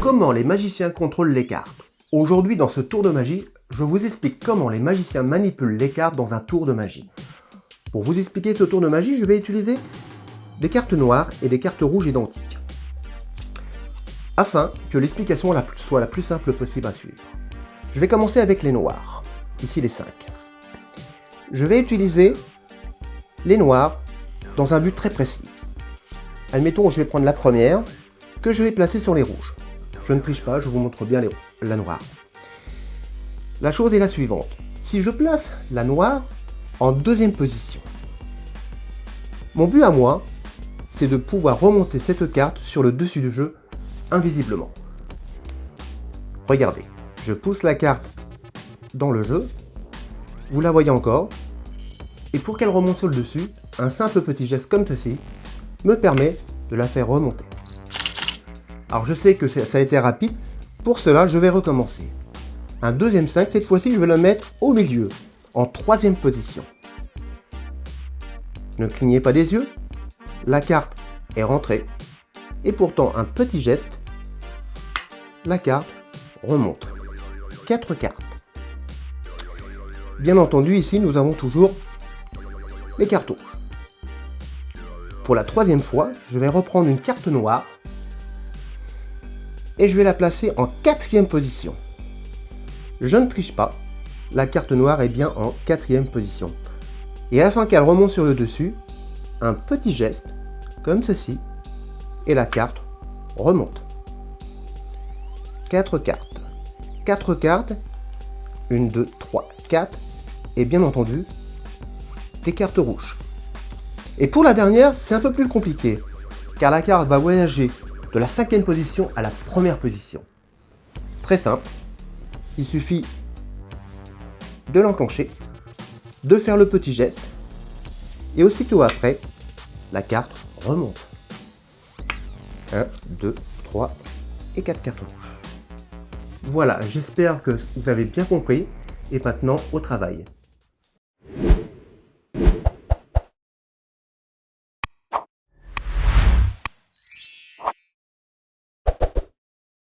Comment les magiciens contrôlent les cartes Aujourd'hui dans ce tour de magie, je vous explique comment les magiciens manipulent les cartes dans un tour de magie. Pour vous expliquer ce tour de magie, je vais utiliser des cartes noires et des cartes rouges identiques. Afin que l'explication soit la plus simple possible à suivre. Je vais commencer avec les noirs, ici les 5. Je vais utiliser les noirs dans un but très précis. Admettons, je vais prendre la première, que je vais placer sur les rouges. Je ne triche pas, je vous montre bien la noire. La chose est la suivante. Si je place la noire en deuxième position, mon but à moi, c'est de pouvoir remonter cette carte sur le dessus du jeu invisiblement. Regardez, je pousse la carte dans le jeu, vous la voyez encore, et pour qu'elle remonte sur le dessus, un simple petit geste comme ceci me permet de la faire remonter. Alors je sais que ça a été rapide, pour cela je vais recommencer. Un deuxième 5, cette fois-ci je vais le mettre au milieu, en troisième position. Ne clignez pas des yeux, la carte est rentrée, et pourtant un petit geste, la carte remonte. 4 cartes. Bien entendu, ici nous avons toujours les cartes rouges. Pour la troisième fois, je vais reprendre une carte noire et je vais la placer en quatrième position. Je ne triche pas, la carte noire est bien en quatrième position. Et afin qu'elle remonte sur le dessus, un petit geste, comme ceci, et la carte remonte. 4 cartes. 4 cartes, 1, 2, 3, 4, et bien entendu, des cartes rouges. Et pour la dernière, c'est un peu plus compliqué, car la carte va voyager de la cinquième position à la première position. Très simple, il suffit de l'enclencher, de faire le petit geste, et aussitôt après, la carte remonte. 1, 2, 3 et 4 cartes rouges. Voilà, j'espère que vous avez bien compris, et maintenant au travail.